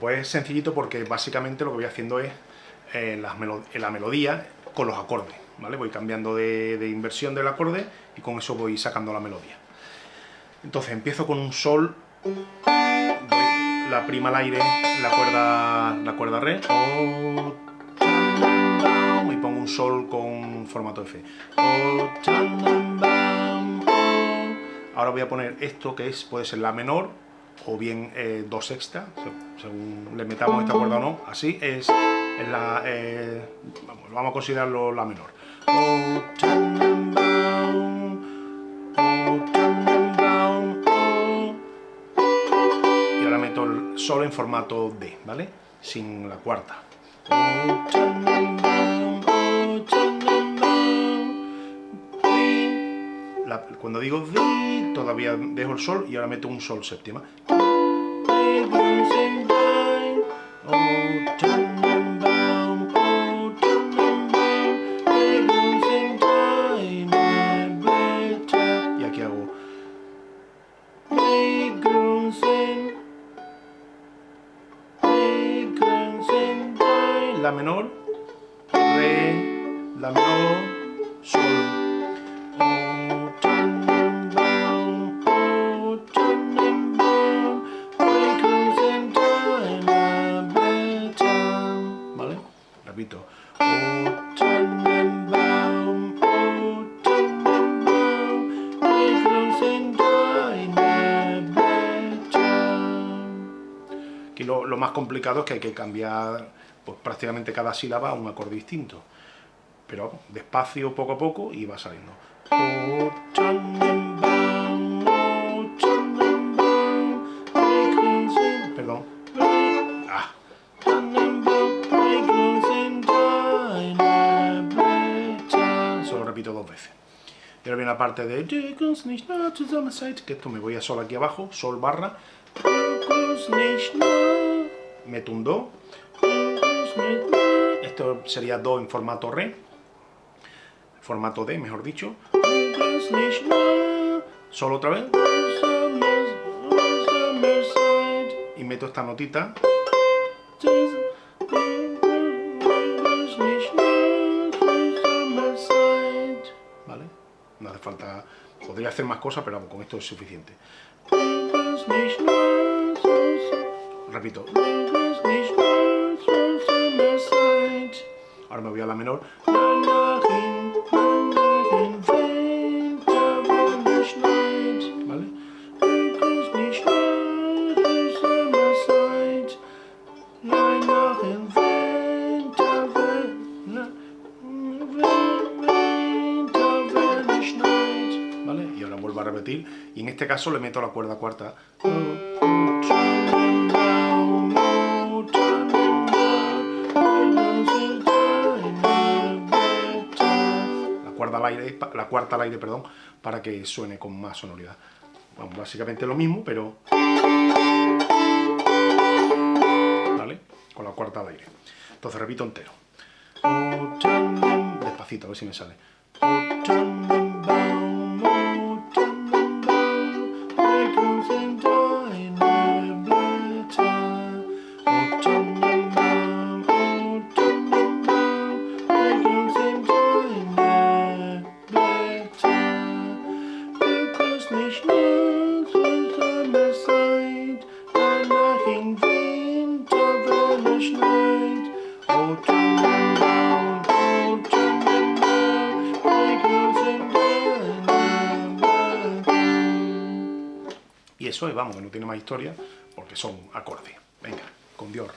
Pues es sencillito porque básicamente lo que voy haciendo es eh, la melodía con los acordes, ¿vale? Voy cambiando de, inversión del acorde y con eso voy sacando la melodía. Entonces empiezo con un sol, la prima al aire, la cuerda, la cuerda re, y pongo un sol con formato F. Ahora voy a poner esto que es, puede ser la menor o bien eh, do sexta, según le metamos esta cuerda o no, así es, la, eh, vamos, a considerarlo la menor. Y ahora meto el sol en formato D, ¿vale? Sin la cuarta. cuando digo D, todavía dejo el sol y ahora meto un sol séptima. Y aquí hago La menor, Re, La menor, Sol. Más complicado es que hay que cambiar pues, prácticamente cada sílaba a un acorde distinto. Pero despacio, poco a poco, y va saliendo. Perdón. Ah. Solo repito dos veces. Y ahora viene la parte de que esto me voy a sol aquí abajo, sol barra, meto un do, esto sería do en formato re, formato D, mejor dicho, solo otra vez, y meto esta notita, ¿vale? No hace falta, podría hacer más cosas, pero con esto es suficiente. Repito. Ahora me voy a la menor. ¿Vale? ¿Vale? Y ahora vuelvo a repetir. Y en este caso le meto la cuerda cuarta. La cuarta al aire, perdón, para que suene con más sonoridad. básicamente lo mismo, pero... ¿Vale? Con la cuarta al aire. Entonces repito entero. Despacito, a ver si me sale. Es, vamos, que no tiene más historia, porque son acordes. Venga, con Dios.